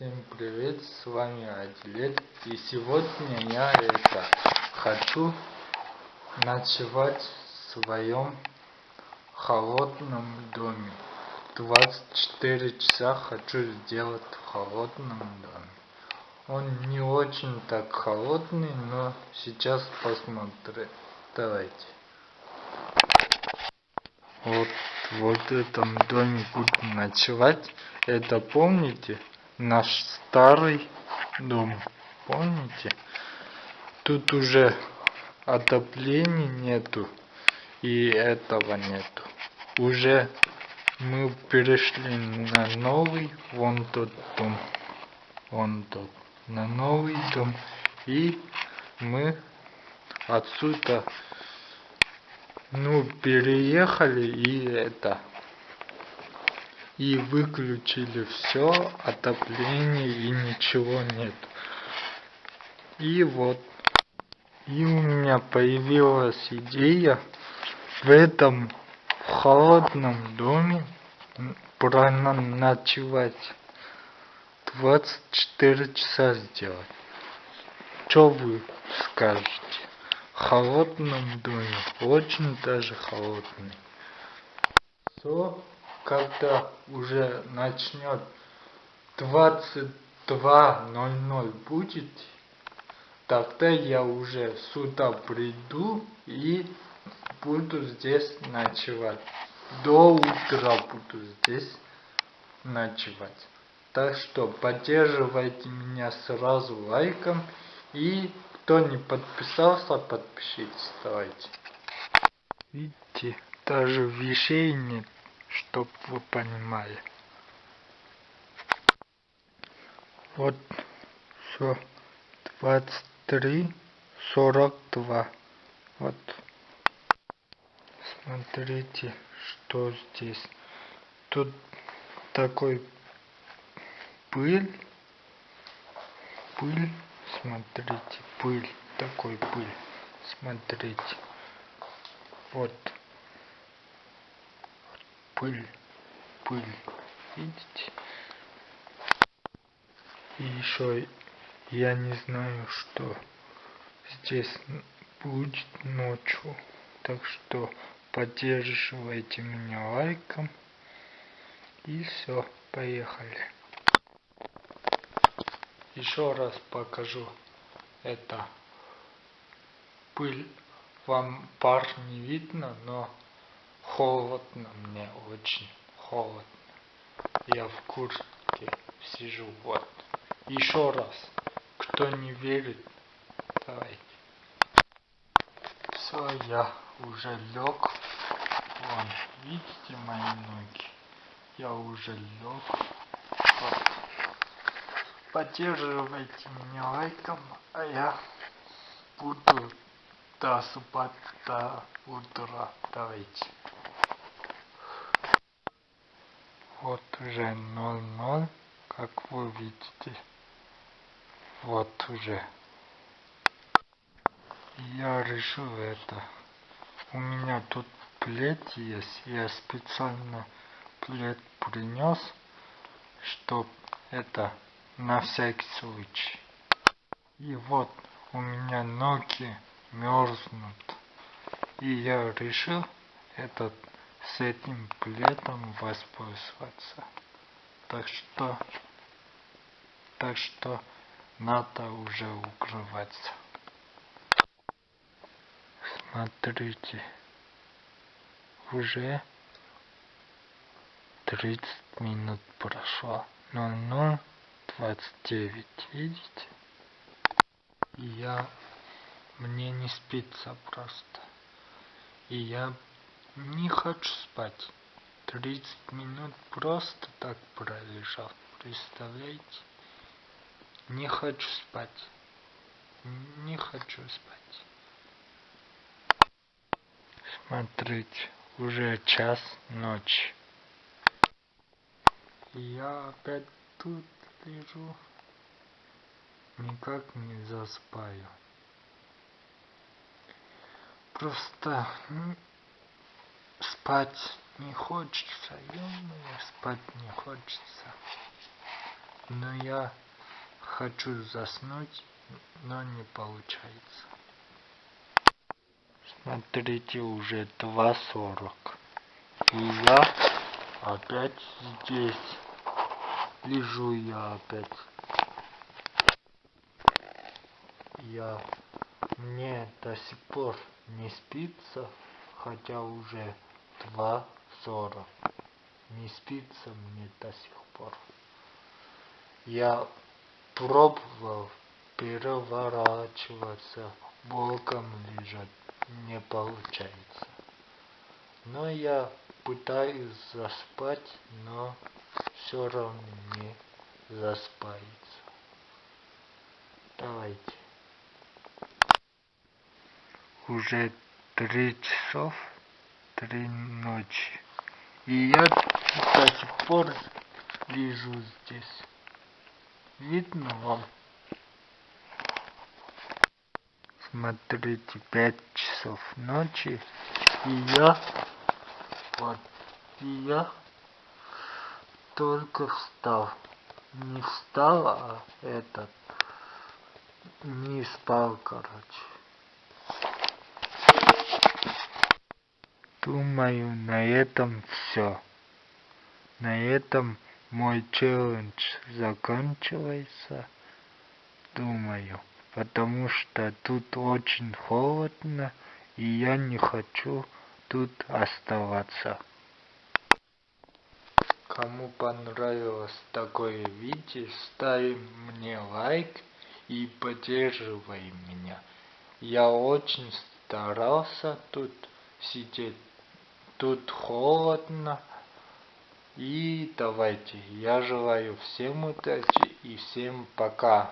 Всем привет, с вами Адилет. И сегодня я это хочу ночевать в своем холодном доме. 24 часа хочу сделать в холодном доме. Он не очень так холодный, но сейчас посмотрим. Давайте. Вот в этом доме буду ночевать. Это помните? Наш старый дом. Помните? Тут уже отопления нету. И этого нету. Уже мы перешли на новый, вон тот дом. Вон тот. На новый дом. И мы отсюда ну переехали и это и выключили все отопление и ничего нет. И вот и у меня появилась идея в этом холодном доме проночевать 24 часа сделать. Что вы скажете? Холодном доме, очень даже холодный. Все, когда уже начнет 22.00 будет, тогда я уже сюда приду и буду здесь ночевать. До утра буду здесь ночевать. Так что поддерживайте меня сразу лайком и кто не подписался, подпишитесь, давайте. Видите, даже вещей нет, чтоб вы понимали. Вот все, 23, 42. Вот. Смотрите, что здесь. Тут такой пыль, пыль смотрите пыль такой пыль смотрите вот пыль пыль. Видите? И еще я не знаю что здесь будет ночью. Так что поддерживайте меня лайком. И все поехали. Еще раз покажу. Это пыль. Вам пар не видно но холодно мне очень холодно. Я в куртке сижу вот. Еще раз. Кто не верит давайте. Все я уже лег вон видите мои ноги? Я уже лег вот. Поддерживайте меня лайком, а я буду до утра. Давайте. Вот уже 0-0, как вы видите. Вот уже. Я решил это. У меня тут плед есть. Я специально плед принес, чтоб это на всякий случай. И вот у меня ноги мерзнут. И я решил этот с этим пледом воспользоваться. Так что, так что надо уже укрываться. Смотрите, уже 30 минут прошло. Но, но 29 видите и я мне не спится просто и я не хочу спать. 30 минут просто так пролежал представляете? Не хочу спать. Не хочу спать. Смотрите уже час ночи. Я опять тут лежу. Никак не засыпаю просто спать не хочется ё спать не хочется но я хочу заснуть, но не получается. Смотрите, уже 2.40. И я опять здесь. Лежу я опять. Я мне до сих пор не спится, хотя уже 2.40. Не спится мне до сих пор. Я пробовал переворачиваться, боком лежать, не получается. Но я пытаюсь заспать, но все равно не заспается. Давайте. Уже три часов, три ночи. И я до сих пор лежу здесь. Видно вам? Смотрите, пять часов ночи. И я, вот, и я только встал. Не встал, а этот, не спал, короче. Думаю, на этом все. На этом мой челлендж заканчивается. Думаю потому что тут очень холодно, и я не хочу тут оставаться. Кому понравилось такое видео, ставь мне лайк и поддерживай меня. Я очень старался тут сидеть. Тут холодно. И давайте, я желаю всем удачи и всем пока.